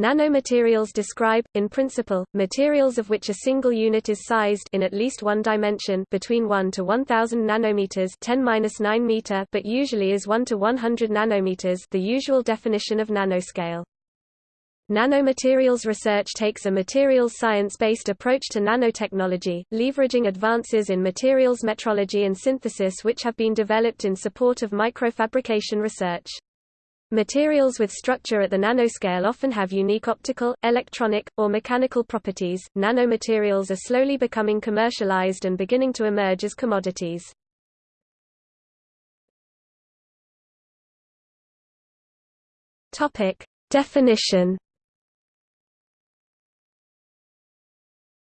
Nanomaterials describe, in principle, materials of which a single unit is sized in at least one dimension between 1 to 1000 nanometers 10^-9 meter but usually is 1 to 100 nanometers the usual definition of nanoscale. Nanomaterials research takes a materials science-based approach to nanotechnology, leveraging advances in materials metrology and synthesis which have been developed in support of microfabrication research. Materials with structure at the nanoscale often have unique optical, electronic, or mechanical properties. Nanomaterials are slowly becoming commercialized and beginning to emerge as commodities. Topic: Definition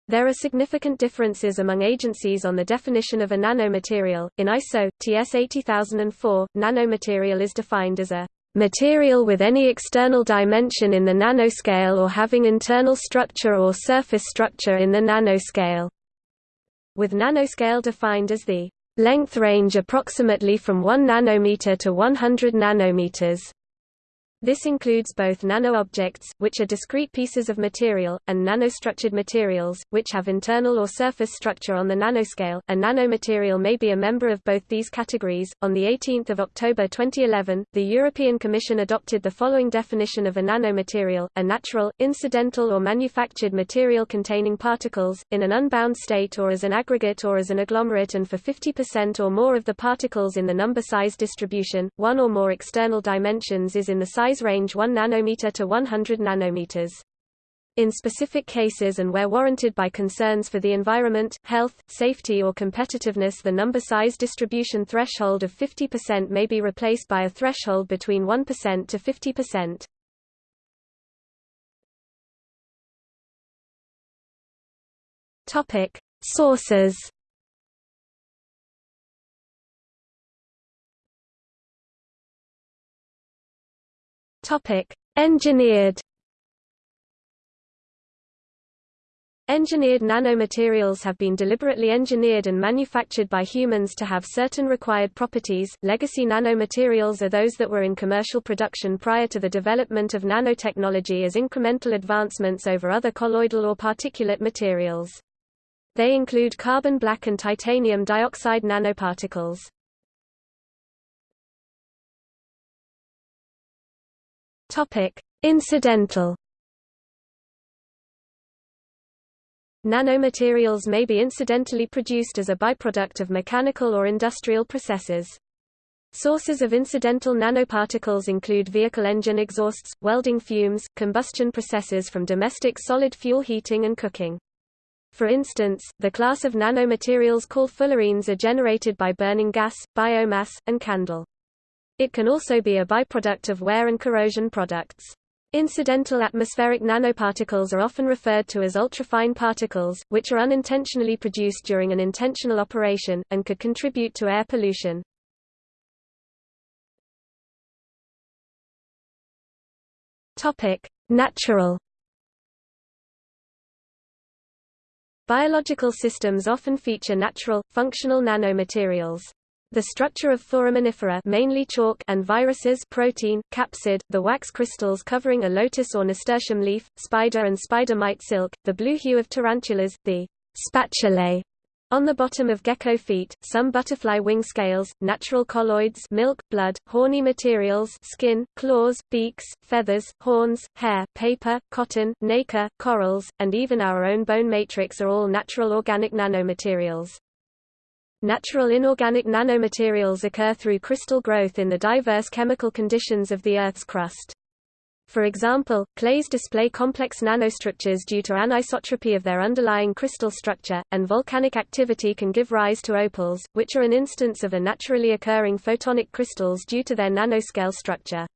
There are significant differences among agencies on the definition of a nanomaterial. In ISO TS 80004, nanomaterial is defined as a material with any external dimension in the nanoscale or having internal structure or surface structure in the nanoscale. With nanoscale defined as the length range approximately from 1 nanometer to 100 nanometers. This includes both nano-objects, which are discrete pieces of material, and nanostructured materials, which have internal or surface structure on the nanoscale. A nanomaterial may be a member of both these categories. On the 18th of October 2011, the European Commission adopted the following definition of a nanomaterial: a natural, incidental or manufactured material containing particles in an unbound state or as an aggregate or as an agglomerate and for 50% or more of the particles in the number size distribution, one or more external dimensions is in the size size range 1 nanometer to 100 nanometers. In specific cases and where warranted by concerns for the environment, health, safety or competitiveness the number size distribution threshold of 50% may be replaced by a threshold between 1% to 50%. Topic: Sources Topic: Engineered Engineered nanomaterials have been deliberately engineered and manufactured by humans to have certain required properties. Legacy nanomaterials are those that were in commercial production prior to the development of nanotechnology as incremental advancements over other colloidal or particulate materials. They include carbon black and titanium dioxide nanoparticles. Topic: Incidental Nanomaterials may be incidentally produced as a byproduct of mechanical or industrial processes. Sources of incidental nanoparticles include vehicle engine exhausts, welding fumes, combustion processes from domestic solid fuel heating and cooking. For instance, the class of nanomaterials called fullerenes are generated by burning gas, biomass, and candle. It can also be a byproduct of wear and corrosion products. Incidental atmospheric nanoparticles are often referred to as ultrafine particles, which are unintentionally produced during an intentional operation, and could contribute to air pollution. Natural Biological systems often feature natural, functional nanomaterials. The structure of foraminifera mainly chalk and viruses protein, capsid, the wax crystals covering a lotus or nasturtium leaf, spider and spider mite silk, the blue hue of tarantulas, the spatulae on the bottom of gecko feet, some butterfly wing scales, natural colloids milk, blood, horny materials skin, claws, beaks, feathers, horns, hair, paper, cotton, nacre, corals, and even our own bone matrix are all natural organic nanomaterials. Natural inorganic nanomaterials occur through crystal growth in the diverse chemical conditions of the Earth's crust. For example, clays display complex nanostructures due to anisotropy of their underlying crystal structure, and volcanic activity can give rise to opals, which are an instance of a naturally occurring photonic crystals due to their nanoscale structure.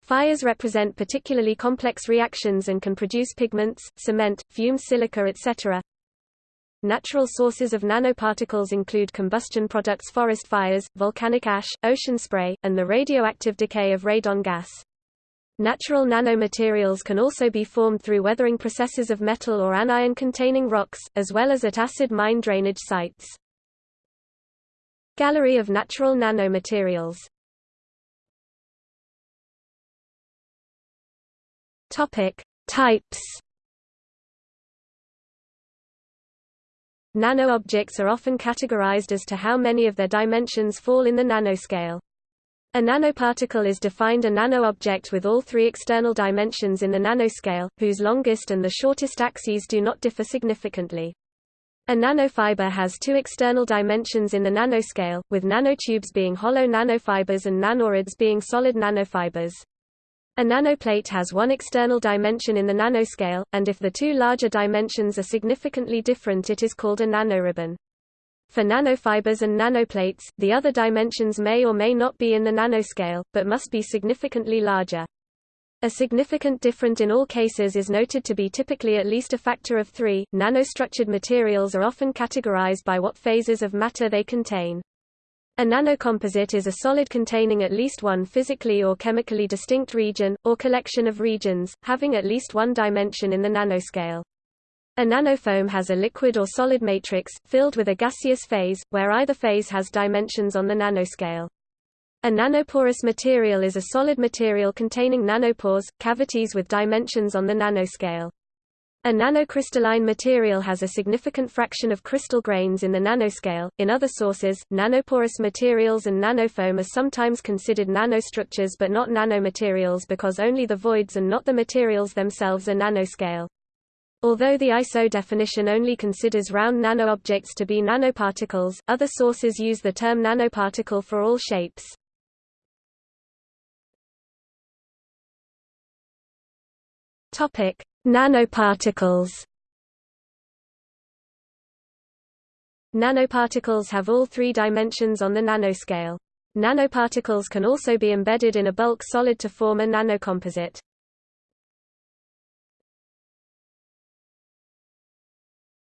Fires represent particularly complex reactions and can produce pigments, cement, fumed silica etc. Natural sources of nanoparticles include combustion products forest fires, volcanic ash, ocean spray, and the radioactive decay of radon gas. Natural nanomaterials can also be formed through weathering processes of metal or anion-containing rocks, as well as at acid mine drainage sites. Gallery of natural nanomaterials Types Nano-objects are often categorized as to how many of their dimensions fall in the nanoscale. A nanoparticle is defined a nanoobject with all three external dimensions in the nanoscale, whose longest and the shortest axes do not differ significantly. A nanofiber has two external dimensions in the nanoscale, with nanotubes being hollow nanofibers and nanorods being solid nanofibers. A nanoplate has one external dimension in the nanoscale, and if the two larger dimensions are significantly different it is called a nanoribbon. For nanofibers and nanoplates, the other dimensions may or may not be in the nanoscale, but must be significantly larger. A significant difference in all cases is noted to be typically at least a factor of 3. Nanostructured materials are often categorized by what phases of matter they contain. A nanocomposite is a solid containing at least one physically or chemically distinct region, or collection of regions, having at least one dimension in the nanoscale. A nanofoam has a liquid or solid matrix, filled with a gaseous phase, where either phase has dimensions on the nanoscale. A nanoporous material is a solid material containing nanopores, cavities with dimensions on the nanoscale. A nanocrystalline material has a significant fraction of crystal grains in the nanoscale. In other sources, nanoporous materials and nanofoam are sometimes considered nanostructures but not nanomaterials because only the voids and not the materials themselves are nanoscale. Although the ISO definition only considers round nanoobjects to be nanoparticles, other sources use the term nanoparticle for all shapes. Topic: Nanoparticles. Nanoparticles have all three dimensions on the nanoscale. Nanoparticles can also be embedded in a bulk solid to form a nanocomposite.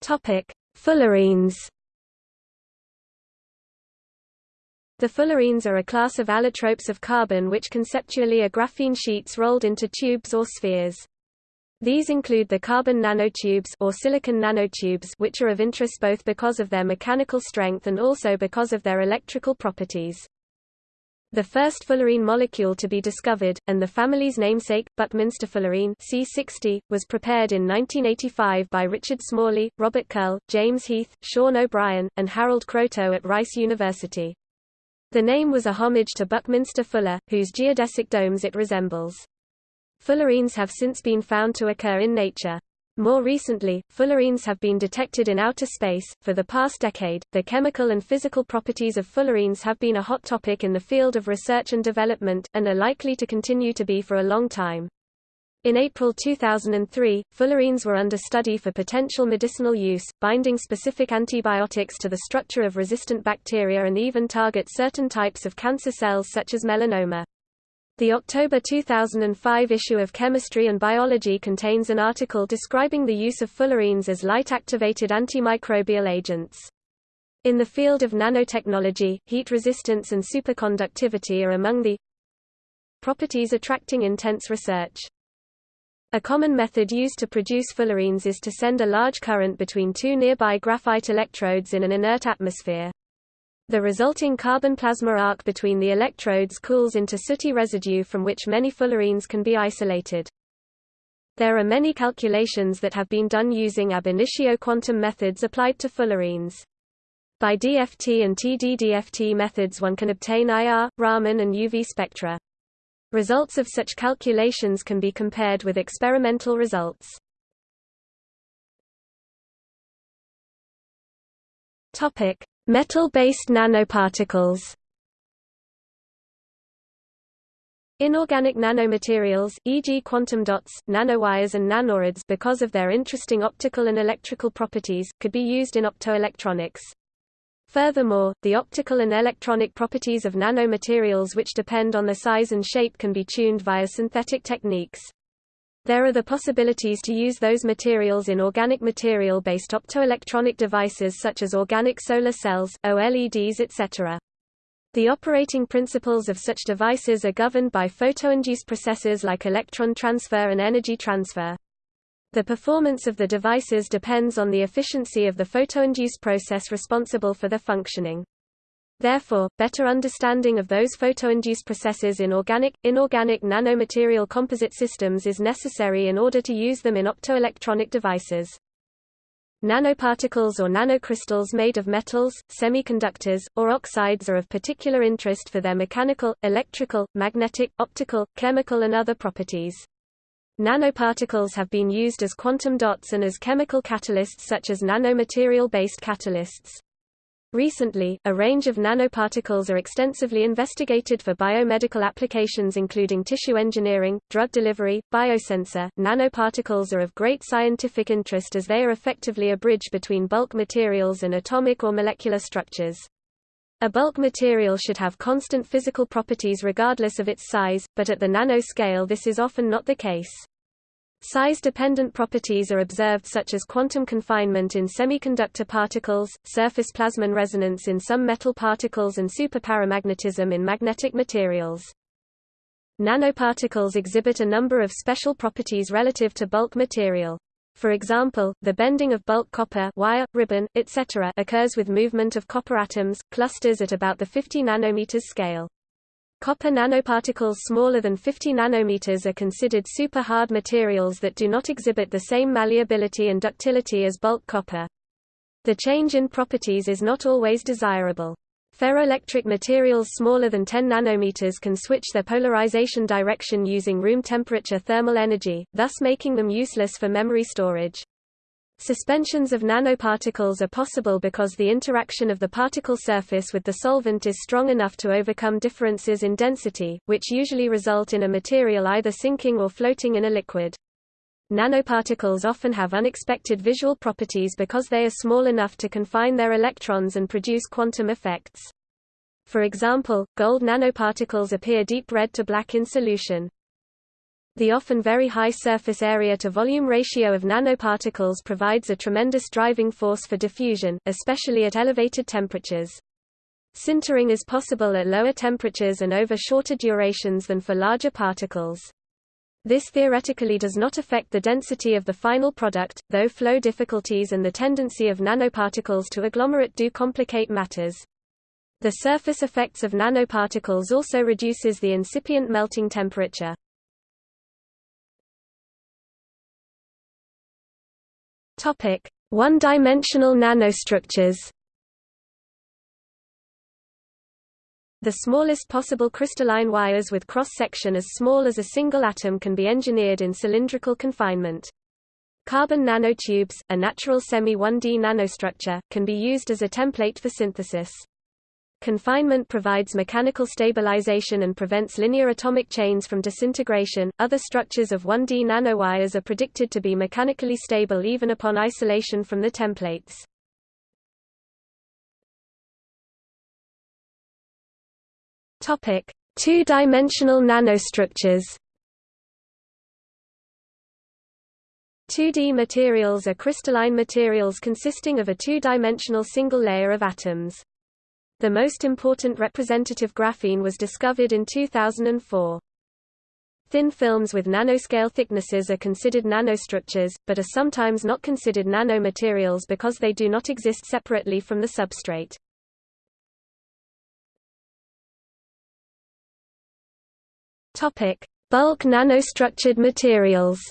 Topic: Fullerenes. The fullerenes are a class of allotropes of carbon which conceptually are graphene sheets rolled into tubes or spheres. These include the carbon nanotubes or silicon nanotubes which are of interest both because of their mechanical strength and also because of their electrical properties. The first fullerene molecule to be discovered, and the family's namesake, Buckminster fullerene C60, was prepared in 1985 by Richard Smalley, Robert Curl, James Heath, Sean O'Brien, and Harold Kroto at Rice University. The name was a homage to Buckminster Fuller, whose geodesic domes it resembles. Fullerenes have since been found to occur in nature. More recently, fullerenes have been detected in outer space. For the past decade, the chemical and physical properties of fullerenes have been a hot topic in the field of research and development, and are likely to continue to be for a long time. In April 2003, fullerenes were under study for potential medicinal use, binding specific antibiotics to the structure of resistant bacteria and even target certain types of cancer cells such as melanoma. The October 2005 issue of Chemistry and Biology contains an article describing the use of fullerenes as light-activated antimicrobial agents. In the field of nanotechnology, heat resistance and superconductivity are among the properties attracting intense research. A common method used to produce fullerenes is to send a large current between two nearby graphite electrodes in an inert atmosphere. The resulting carbon plasma arc between the electrodes cools into sooty residue from which many fullerenes can be isolated. There are many calculations that have been done using ab initio quantum methods applied to fullerenes. By DFT and TDDFT methods one can obtain IR, Raman and UV spectra. Results of such calculations can be compared with experimental results. Topic: Metal-based nanoparticles Inorganic nanomaterials, e.g. quantum dots, nanowires and nanorods because of their interesting optical and electrical properties, could be used in optoelectronics. Furthermore, the optical and electronic properties of nanomaterials which depend on their size and shape can be tuned via synthetic techniques. There are the possibilities to use those materials in organic material-based optoelectronic devices such as organic solar cells, OLEDs etc. The operating principles of such devices are governed by photoinduced processes like electron transfer and energy transfer. The performance of the devices depends on the efficiency of the photoinduced process responsible for their functioning. Therefore, better understanding of those photoinduced processes in organic, inorganic nanomaterial composite systems is necessary in order to use them in optoelectronic devices. Nanoparticles or nanocrystals made of metals, semiconductors, or oxides are of particular interest for their mechanical, electrical, magnetic, optical, chemical and other properties. Nanoparticles have been used as quantum dots and as chemical catalysts such as nanomaterial-based catalysts. Recently, a range of nanoparticles are extensively investigated for biomedical applications including tissue engineering, drug delivery, biosensor. Nanoparticles are of great scientific interest as they are effectively a bridge between bulk materials and atomic or molecular structures. A bulk material should have constant physical properties regardless of its size, but at the nanoscale this is often not the case. Size-dependent properties are observed such as quantum confinement in semiconductor particles, surface plasmon resonance in some metal particles and superparamagnetism in magnetic materials. Nanoparticles exhibit a number of special properties relative to bulk material. For example, the bending of bulk copper wire, ribbon, etc. occurs with movement of copper atoms, clusters at about the 50 nanometers scale. Copper nanoparticles smaller than 50 nanometers are considered super-hard materials that do not exhibit the same malleability and ductility as bulk copper. The change in properties is not always desirable. Ferroelectric materials smaller than 10 nanometers can switch their polarization direction using room temperature thermal energy, thus making them useless for memory storage. Suspensions of nanoparticles are possible because the interaction of the particle surface with the solvent is strong enough to overcome differences in density, which usually result in a material either sinking or floating in a liquid. Nanoparticles often have unexpected visual properties because they are small enough to confine their electrons and produce quantum effects. For example, gold nanoparticles appear deep red to black in solution. The often very high surface area to volume ratio of nanoparticles provides a tremendous driving force for diffusion, especially at elevated temperatures. Sintering is possible at lower temperatures and over shorter durations than for larger particles. This theoretically does not affect the density of the final product, though flow difficulties and the tendency of nanoparticles to agglomerate do complicate matters. The surface effects of nanoparticles also reduces the incipient melting temperature. Topic: One-dimensional nanostructures. The smallest possible crystalline wires with cross-section as small as a single atom can be engineered in cylindrical confinement. Carbon nanotubes, a natural semi-1D nanostructure, can be used as a template for synthesis. Confinement provides mechanical stabilization and prevents linear atomic chains from disintegration. Other structures of 1D nanowires are predicted to be mechanically stable even upon isolation from the templates. Topic: Two-dimensional nanostructures. 2D materials are crystalline materials consisting of a two-dimensional single layer of atoms. The most important representative graphene was discovered in 2004. Thin films with nanoscale thicknesses are considered nanostructures, but are sometimes not considered nanomaterials because they do not exist separately from the substrate. Topic: Bulk nanostructured materials.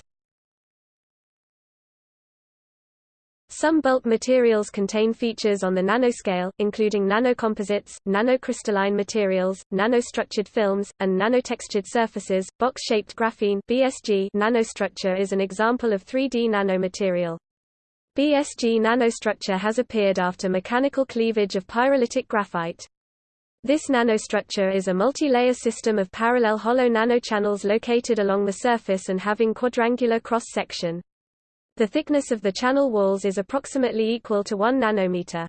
Some bulk materials contain features on the nanoscale, including nanocomposites, nanocrystalline materials, nanostructured films, and nanotextured surfaces. Box-shaped graphene (BSG) nanostructure is an example of 3D nanomaterial. BSG nanostructure has appeared after mechanical cleavage of pyrolytic graphite. This nanostructure is a multi-layer system of parallel hollow nanochannels located along the surface and having quadrangular cross-section. The thickness of the channel walls is approximately equal to 1 nanometer.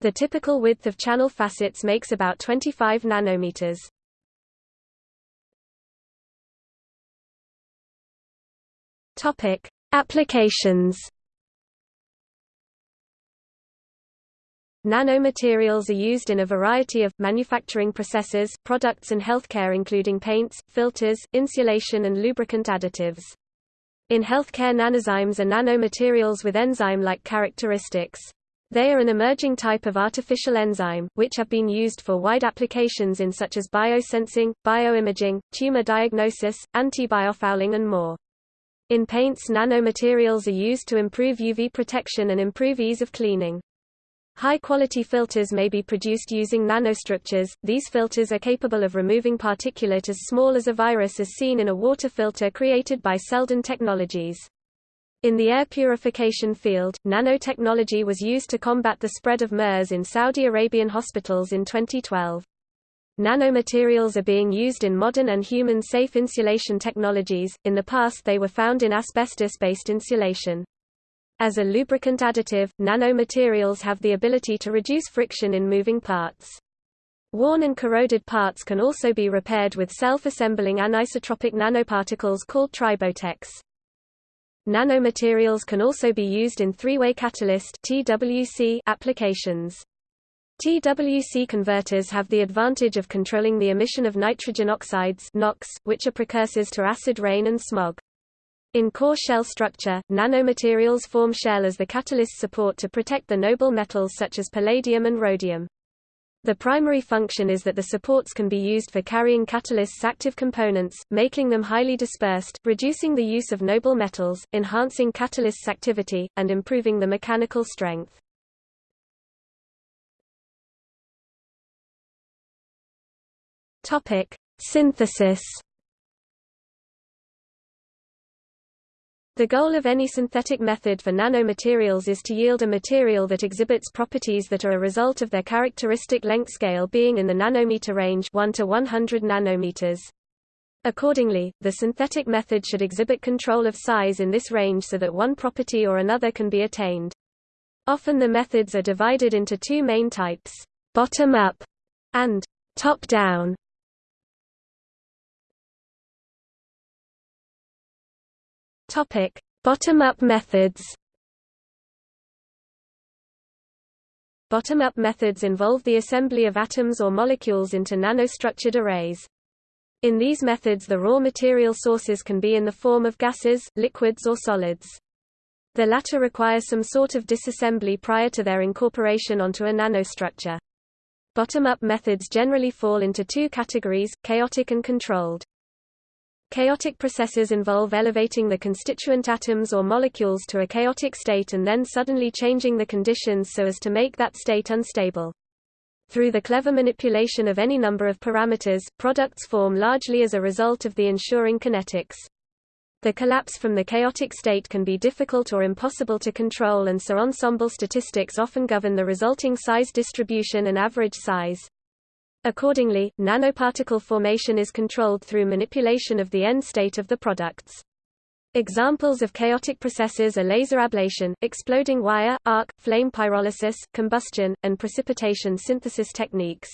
The typical width of channel facets makes about 25 nanometers. Topic: Applications. Nanomaterials are used in a variety of manufacturing processes, products and healthcare including paints, filters, insulation and lubricant additives. In healthcare nanozymes are nanomaterials with enzyme-like characteristics. They are an emerging type of artificial enzyme, which have been used for wide applications in such as biosensing, bioimaging, tumor diagnosis, antibiofouling and more. In paints nanomaterials are used to improve UV protection and improve ease of cleaning. High-quality filters may be produced using nanostructures. These filters are capable of removing particulate as small as a virus as seen in a water filter created by Seldon Technologies. In the air purification field, nanotechnology was used to combat the spread of MERS in Saudi Arabian hospitals in 2012. Nanomaterials are being used in modern and human-safe insulation technologies, in the past they were found in asbestos-based insulation. As a lubricant additive, nanomaterials have the ability to reduce friction in moving parts. Worn and corroded parts can also be repaired with self-assembling anisotropic nanoparticles called Tribotex. Nanomaterials can also be used in three-way catalyst (TWC) applications. TWC converters have the advantage of controlling the emission of nitrogen oxides NOx, which are precursors to acid rain and smog. In core shell structure, nanomaterials form shell as the catalyst support to protect the noble metals such as palladium and rhodium. The primary function is that the supports can be used for carrying catalysts' active components, making them highly dispersed, reducing the use of noble metals, enhancing catalysts' activity, and improving the mechanical strength. Synthesis The goal of any synthetic method for nanomaterials is to yield a material that exhibits properties that are a result of their characteristic length scale being in the nanometer range 1 to 100 nanometers. Accordingly, the synthetic method should exhibit control of size in this range so that one property or another can be attained. Often the methods are divided into two main types, bottom-up and top-down. Topic: Bottom-up methods. Bottom-up methods involve the assembly of atoms or molecules into nanostructured arrays. In these methods the raw material sources can be in the form of gases, liquids or solids. The latter require some sort of disassembly prior to their incorporation onto a nanostructure. Bottom-up methods generally fall into two categories, chaotic and controlled. Chaotic processes involve elevating the constituent atoms or molecules to a chaotic state and then suddenly changing the conditions so as to make that state unstable. Through the clever manipulation of any number of parameters, products form largely as a result of the ensuring kinetics. The collapse from the chaotic state can be difficult or impossible to control and so ensemble statistics often govern the resulting size distribution and average size. Accordingly, nanoparticle formation is controlled through manipulation of the end state of the products. Examples of chaotic processes are laser ablation, exploding wire, arc, flame pyrolysis, combustion, and precipitation synthesis techniques.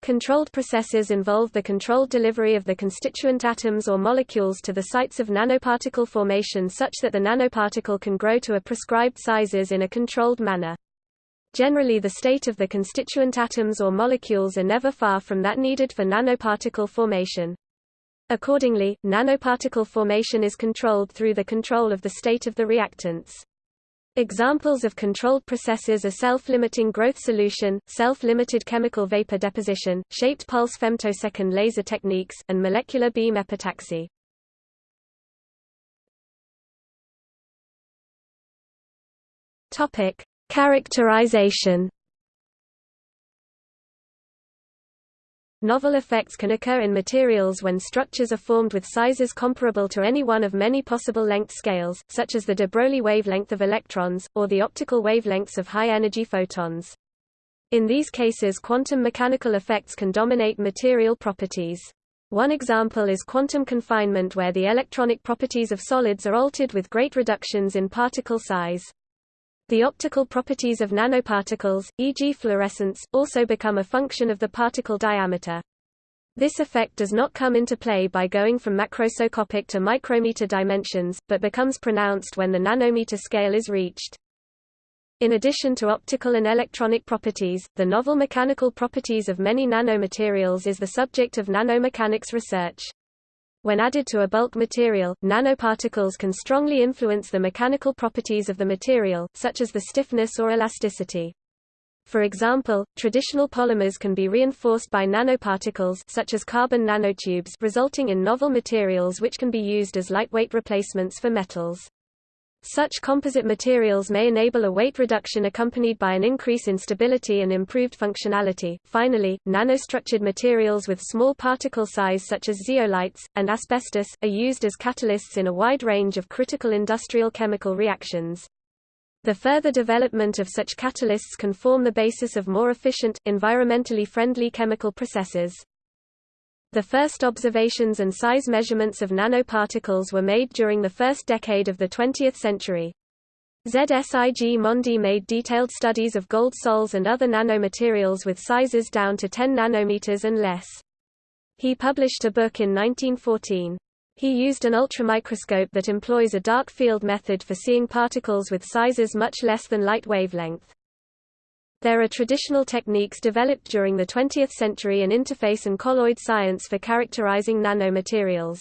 Controlled processes involve the controlled delivery of the constituent atoms or molecules to the sites of nanoparticle formation such that the nanoparticle can grow to a prescribed sizes in a controlled manner. Generally the state of the constituent atoms or molecules are never far from that needed for nanoparticle formation. Accordingly, nanoparticle formation is controlled through the control of the state of the reactants. Examples of controlled processes are self-limiting growth solution, self-limited chemical vapor deposition, shaped pulse femtosecond laser techniques, and molecular beam epitaxy. Characterization Novel effects can occur in materials when structures are formed with sizes comparable to any one of many possible length scales, such as the de Broglie wavelength of electrons, or the optical wavelengths of high-energy photons. In these cases quantum mechanical effects can dominate material properties. One example is quantum confinement where the electronic properties of solids are altered with great reductions in particle size. The optical properties of nanoparticles, e.g. fluorescence, also become a function of the particle diameter. This effect does not come into play by going from macroscopic to micrometer dimensions, but becomes pronounced when the nanometer scale is reached. In addition to optical and electronic properties, the novel mechanical properties of many nanomaterials is the subject of nanomechanics research. When added to a bulk material, nanoparticles can strongly influence the mechanical properties of the material, such as the stiffness or elasticity. For example, traditional polymers can be reinforced by nanoparticles such as carbon nanotubes resulting in novel materials which can be used as lightweight replacements for metals. Such composite materials may enable a weight reduction accompanied by an increase in stability and improved functionality. Finally, nanostructured materials with small particle size such as zeolites, and asbestos, are used as catalysts in a wide range of critical industrial chemical reactions. The further development of such catalysts can form the basis of more efficient, environmentally friendly chemical processes. The first observations and size measurements of nanoparticles were made during the first decade of the 20th century. Zsigmondy made detailed studies of gold sols and other nanomaterials with sizes down to 10 nanometers and less. He published a book in 1914. He used an ultramicroscope that employs a dark field method for seeing particles with sizes much less than light wavelength. There are traditional techniques developed during the 20th century in interface and colloid science for characterizing nanomaterials.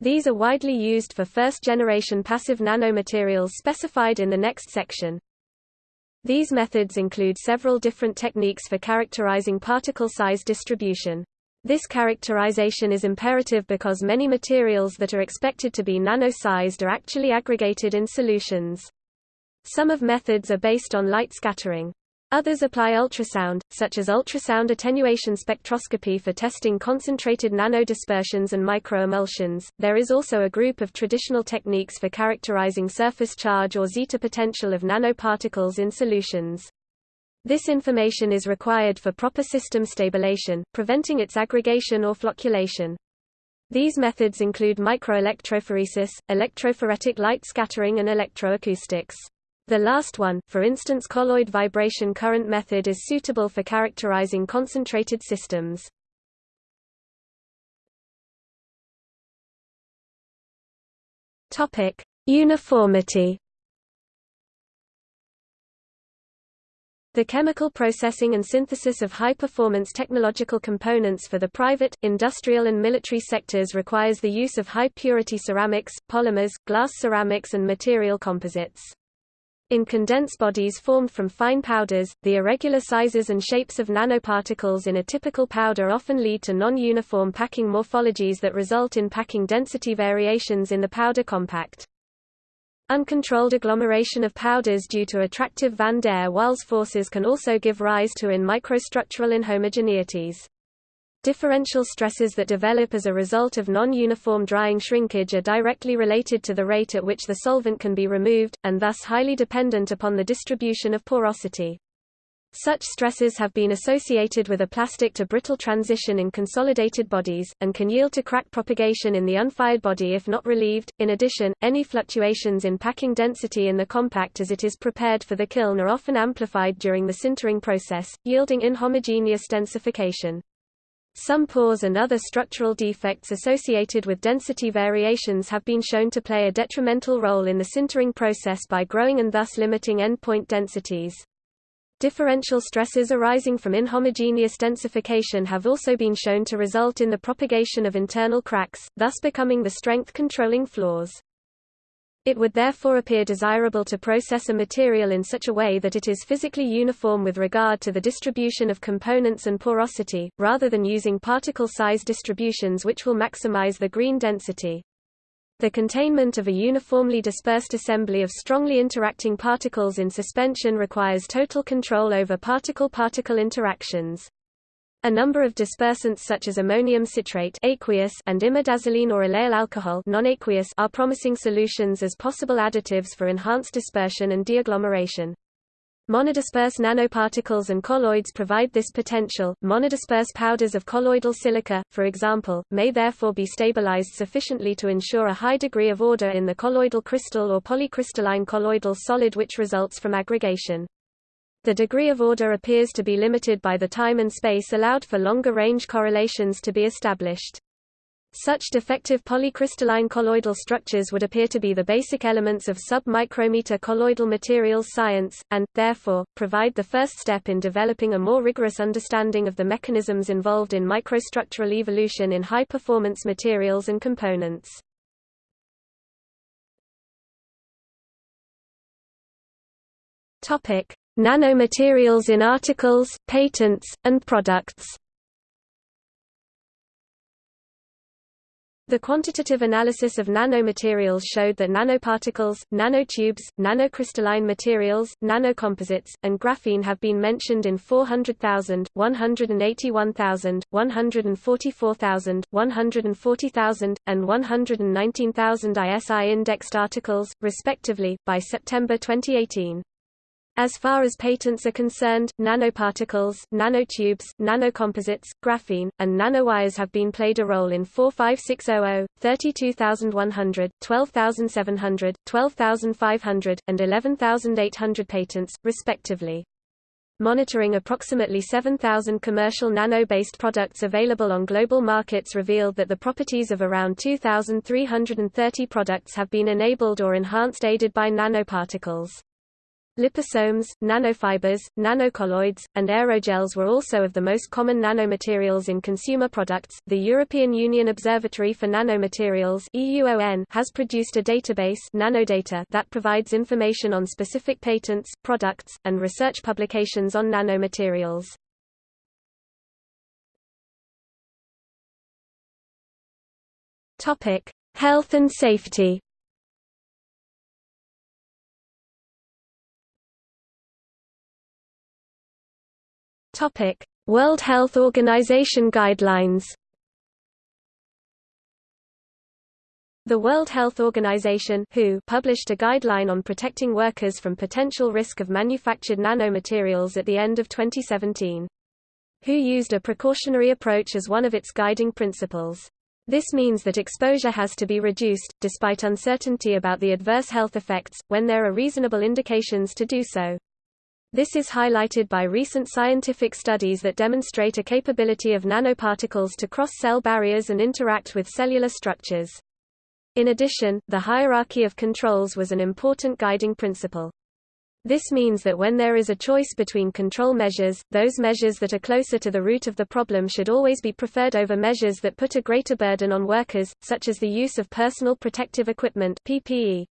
These are widely used for first-generation passive nanomaterials specified in the next section. These methods include several different techniques for characterizing particle size distribution. This characterization is imperative because many materials that are expected to be nano-sized are actually aggregated in solutions. Some of methods are based on light scattering. Others apply ultrasound, such as ultrasound attenuation spectroscopy for testing concentrated nanodispersions and microemulsions. There is also a group of traditional techniques for characterizing surface charge or zeta potential of nanoparticles in solutions. This information is required for proper system stabilization, preventing its aggregation or flocculation. These methods include microelectrophoresis, electrophoretic light scattering and electroacoustics. The last one, for instance colloid vibration current method is suitable for characterizing concentrated systems. Uniformity The chemical processing and synthesis of high-performance technological components for the private, industrial and military sectors requires the use of high-purity ceramics, polymers, glass ceramics and material composites. In condensed bodies formed from fine powders, the irregular sizes and shapes of nanoparticles in a typical powder often lead to non-uniform packing morphologies that result in packing density variations in the powder compact. Uncontrolled agglomeration of powders due to attractive van der Waals forces can also give rise to in microstructural inhomogeneities. Differential stresses that develop as a result of non-uniform drying shrinkage are directly related to the rate at which the solvent can be removed, and thus highly dependent upon the distribution of porosity. Such stresses have been associated with a plastic to brittle transition in consolidated bodies, and can yield to crack propagation in the unfired body if not relieved. In addition, any fluctuations in packing density in the compact as it is prepared for the kiln are often amplified during the sintering process, yielding inhomogeneous densification. Some pores and other structural defects associated with density variations have been shown to play a detrimental role in the sintering process by growing and thus limiting endpoint densities. Differential stresses arising from inhomogeneous densification have also been shown to result in the propagation of internal cracks, thus becoming the strength-controlling flaws. It would therefore appear desirable to process a material in such a way that it is physically uniform with regard to the distribution of components and porosity, rather than using particle size distributions which will maximize the green density. The containment of a uniformly dispersed assembly of strongly interacting particles in suspension requires total control over particle-particle interactions. A number of dispersants such as ammonium citrate aqueous and imidazoline or allyl alcohol non-aqueous are promising solutions as possible additives for enhanced dispersion and deagglomeration. Monodisperse nanoparticles and colloids provide this potential. Monodisperse powders of colloidal silica, for example, may therefore be stabilized sufficiently to ensure a high degree of order in the colloidal crystal or polycrystalline colloidal solid which results from aggregation. The degree of order appears to be limited by the time and space allowed for longer range correlations to be established. Such defective polycrystalline colloidal structures would appear to be the basic elements of sub-micrometer colloidal materials science, and, therefore, provide the first step in developing a more rigorous understanding of the mechanisms involved in microstructural evolution in high-performance materials and components. Nanomaterials in articles, patents, and products The quantitative analysis of nanomaterials showed that nanoparticles, nanotubes, nanocrystalline materials, nanocomposites, and graphene have been mentioned in 400,000, 181,000, 144,000, 140,000, and 119,000 ISI-indexed articles, respectively, by September 2018. As far as patents are concerned, nanoparticles, nanotubes, nanocomposites, graphene, and nanowires have been played a role in 45600, 32100, 12700, 12500, and 11800 patents, respectively. Monitoring approximately 7,000 commercial nano-based products available on global markets revealed that the properties of around 2,330 products have been enabled or enhanced aided by nanoparticles. Liposomes, nanofibers, nanocolloids, and aerogels were also of the most common nanomaterials in consumer products. The European Union Observatory for Nanomaterials (EUON) has produced a database, Nanodata, that provides information on specific patents, products, and research publications on nanomaterials. Topic: Health and safety. Topic: World Health Organization guidelines. The World Health Organization (WHO) published a guideline on protecting workers from potential risk of manufactured nanomaterials at the end of 2017. WHO used a precautionary approach as one of its guiding principles. This means that exposure has to be reduced, despite uncertainty about the adverse health effects, when there are reasonable indications to do so. This is highlighted by recent scientific studies that demonstrate a capability of nanoparticles to cross cell barriers and interact with cellular structures. In addition, the hierarchy of controls was an important guiding principle. This means that when there is a choice between control measures, those measures that are closer to the root of the problem should always be preferred over measures that put a greater burden on workers, such as the use of personal protective equipment PPE.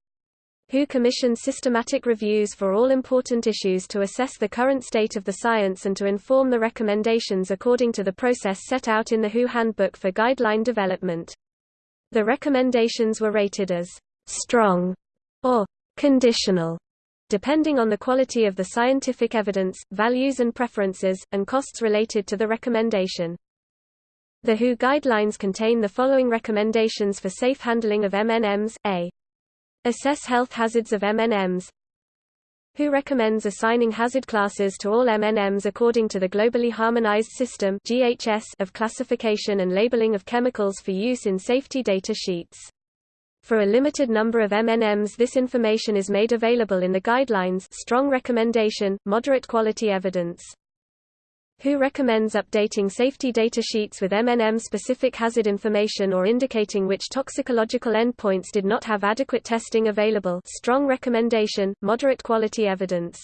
WHO commissioned systematic reviews for all important issues to assess the current state of the science and to inform the recommendations according to the process set out in the WHO Handbook for Guideline Development. The recommendations were rated as strong or conditional, depending on the quality of the scientific evidence, values and preferences, and costs related to the recommendation. The WHO guidelines contain the following recommendations for safe handling of MNMs, a Assess health hazards of MNMs WHO recommends assigning hazard classes to all MNMs according to the Globally Harmonized System of classification and labeling of chemicals for use in safety data sheets. For a limited number of MNMs this information is made available in the guidelines strong recommendation, moderate quality evidence. WHO recommends updating safety data sheets with MNM-specific hazard information or indicating which toxicological endpoints did not have adequate testing available strong recommendation, moderate quality evidence.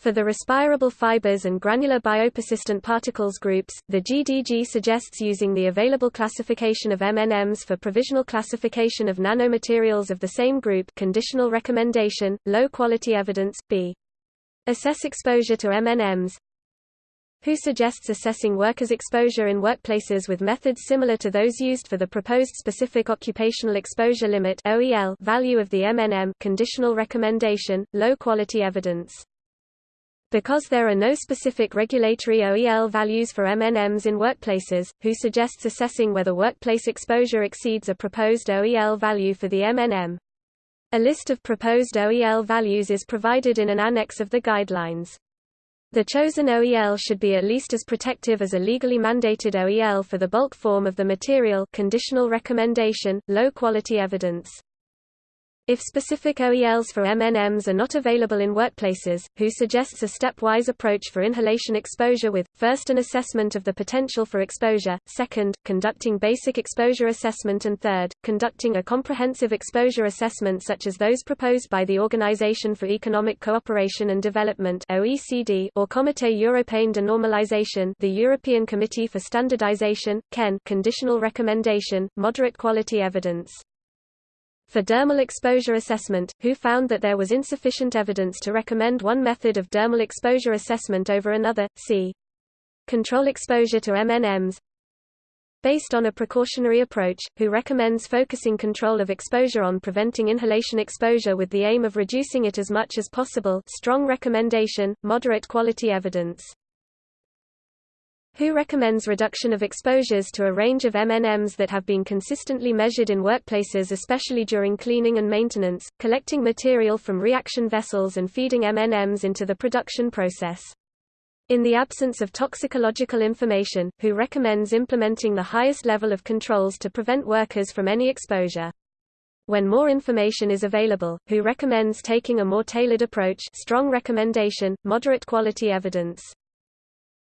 For the respirable fibers and granular biopersistent particles groups, the GDG suggests using the available classification of MNMs for provisional classification of nanomaterials of the same group conditional recommendation, low quality evidence, b. Assess exposure to MNMs, WHO suggests assessing workers' exposure in workplaces with methods similar to those used for the proposed Specific Occupational Exposure Limit (OEL) value of the MNM conditional recommendation, low-quality evidence. Because there are no specific regulatory OEL values for MNMs in workplaces, WHO suggests assessing whether workplace exposure exceeds a proposed OEL value for the MNM. A list of proposed OEL values is provided in an annex of the guidelines. The chosen OEL should be at least as protective as a legally mandated OEL for the bulk form of the material conditional recommendation, low quality evidence. If specific OELs for MNMs are not available in workplaces, WHO suggests a stepwise approach for inhalation exposure with, first an assessment of the potential for exposure, second, conducting basic exposure assessment and third, conducting a comprehensive exposure assessment such as those proposed by the Organization for Economic Cooperation and Development OECD or Comité Européen de Normalisation the European Committee for Standardization, CEN conditional recommendation, moderate quality evidence. For dermal exposure assessment, WHO found that there was insufficient evidence to recommend one method of dermal exposure assessment over another, c. Control exposure to MNMs. Based on a precautionary approach, WHO recommends focusing control of exposure on preventing inhalation exposure with the aim of reducing it as much as possible strong recommendation, moderate quality evidence. WHO recommends reduction of exposures to a range of MNMs that have been consistently measured in workplaces especially during cleaning and maintenance, collecting material from reaction vessels and feeding MNMs into the production process. In the absence of toxicological information, WHO recommends implementing the highest level of controls to prevent workers from any exposure. When more information is available, WHO recommends taking a more tailored approach strong recommendation, moderate quality evidence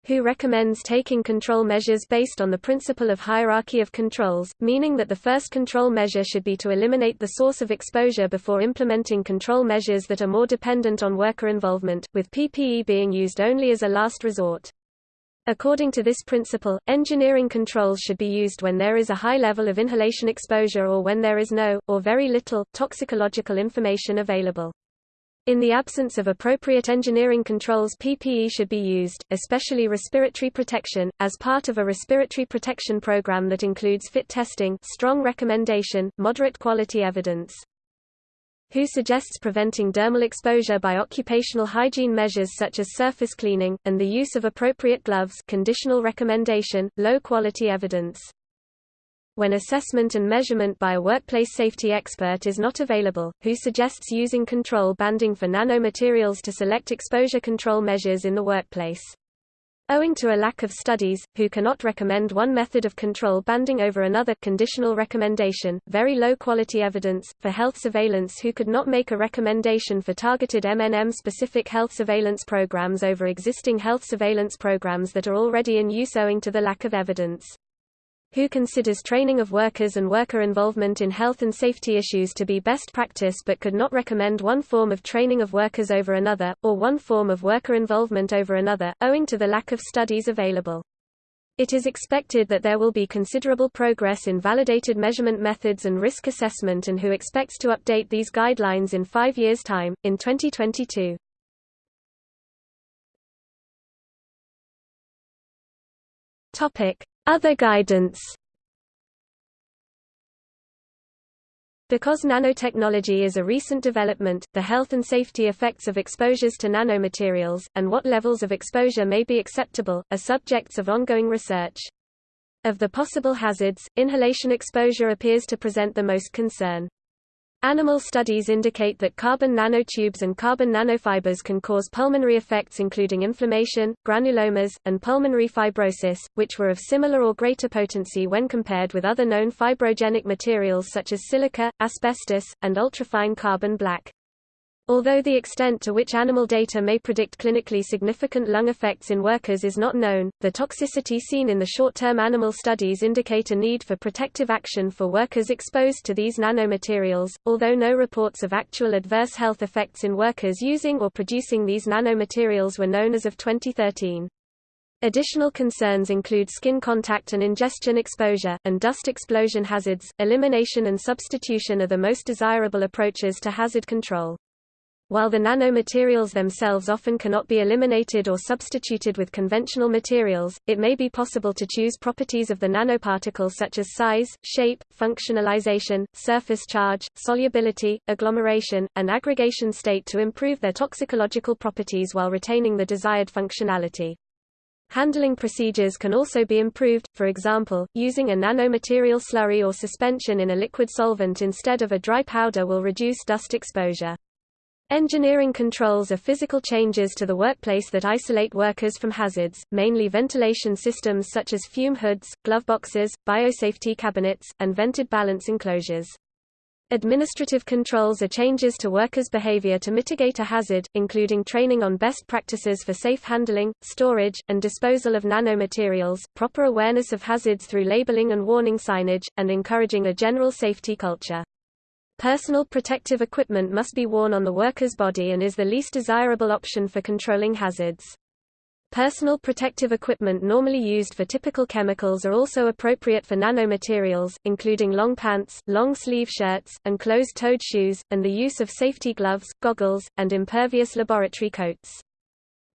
who recommends taking control measures based on the principle of hierarchy of controls, meaning that the first control measure should be to eliminate the source of exposure before implementing control measures that are more dependent on worker involvement, with PPE being used only as a last resort. According to this principle, engineering controls should be used when there is a high level of inhalation exposure or when there is no, or very little, toxicological information available. In the absence of appropriate engineering controls PPE should be used, especially respiratory protection, as part of a respiratory protection program that includes fit testing strong recommendation, moderate quality evidence. WHO suggests preventing dermal exposure by occupational hygiene measures such as surface cleaning, and the use of appropriate gloves conditional recommendation, low quality evidence. When assessment and measurement by a workplace safety expert is not available, WHO suggests using control banding for nanomaterials to select exposure control measures in the workplace. Owing to a lack of studies, WHO cannot recommend one method of control banding over another conditional recommendation, very low quality evidence, for health surveillance WHO could not make a recommendation for targeted MNM-specific health surveillance programs over existing health surveillance programs that are already in use owing to the lack of evidence who considers training of workers and worker involvement in health and safety issues to be best practice but could not recommend one form of training of workers over another, or one form of worker involvement over another, owing to the lack of studies available. It is expected that there will be considerable progress in validated measurement methods and risk assessment and who expects to update these guidelines in five years' time, in 2022. Topic. Other guidance Because nanotechnology is a recent development, the health and safety effects of exposures to nanomaterials, and what levels of exposure may be acceptable, are subjects of ongoing research. Of the possible hazards, inhalation exposure appears to present the most concern. Animal studies indicate that carbon nanotubes and carbon nanofibers can cause pulmonary effects including inflammation, granulomas, and pulmonary fibrosis, which were of similar or greater potency when compared with other known fibrogenic materials such as silica, asbestos, and ultrafine carbon black. Although the extent to which animal data may predict clinically significant lung effects in workers is not known, the toxicity seen in the short-term animal studies indicate a need for protective action for workers exposed to these nanomaterials, although no reports of actual adverse health effects in workers using or producing these nanomaterials were known as of 2013. Additional concerns include skin contact and ingestion exposure, and dust explosion hazards. Elimination and substitution are the most desirable approaches to hazard control. While the nanomaterials themselves often cannot be eliminated or substituted with conventional materials, it may be possible to choose properties of the nanoparticle such as size, shape, functionalization, surface charge, solubility, agglomeration, and aggregation state to improve their toxicological properties while retaining the desired functionality. Handling procedures can also be improved, for example, using a nanomaterial slurry or suspension in a liquid solvent instead of a dry powder will reduce dust exposure. Engineering controls are physical changes to the workplace that isolate workers from hazards, mainly ventilation systems such as fume hoods, gloveboxes, biosafety cabinets, and vented balance enclosures. Administrative controls are changes to workers' behavior to mitigate a hazard, including training on best practices for safe handling, storage, and disposal of nanomaterials, proper awareness of hazards through labeling and warning signage, and encouraging a general safety culture. Personal protective equipment must be worn on the worker's body and is the least desirable option for controlling hazards. Personal protective equipment normally used for typical chemicals are also appropriate for nanomaterials, including long pants, long sleeve shirts, and closed-toed shoes, and the use of safety gloves, goggles, and impervious laboratory coats.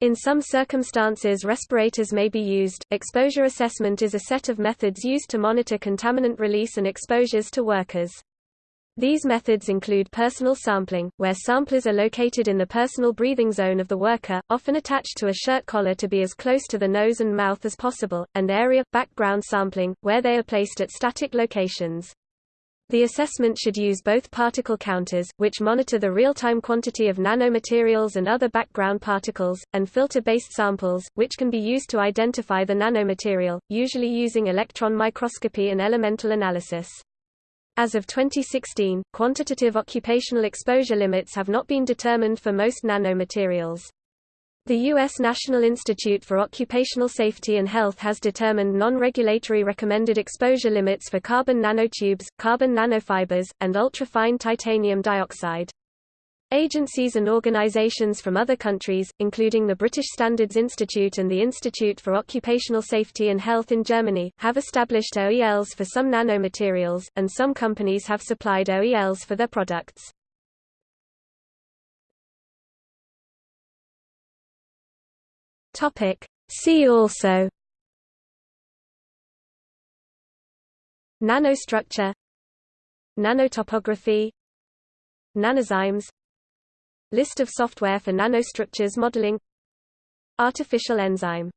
In some circumstances respirators may be used. Exposure assessment is a set of methods used to monitor contaminant release and exposures to workers. These methods include personal sampling, where samplers are located in the personal breathing zone of the worker, often attached to a shirt collar to be as close to the nose and mouth as possible, and area, background sampling, where they are placed at static locations. The assessment should use both particle counters, which monitor the real-time quantity of nanomaterials and other background particles, and filter-based samples, which can be used to identify the nanomaterial, usually using electron microscopy and elemental analysis. As of 2016, quantitative occupational exposure limits have not been determined for most nanomaterials. The U.S. National Institute for Occupational Safety and Health has determined non-regulatory recommended exposure limits for carbon nanotubes, carbon nanofibers, and ultrafine titanium dioxide. Agencies and organizations from other countries, including the British Standards Institute and the Institute for Occupational Safety and Health in Germany, have established OELs for some nanomaterials, and some companies have supplied OELs for their products. See also Nanostructure Nanotopography Nanozymes List of software for nanostructures modeling. Artificial enzyme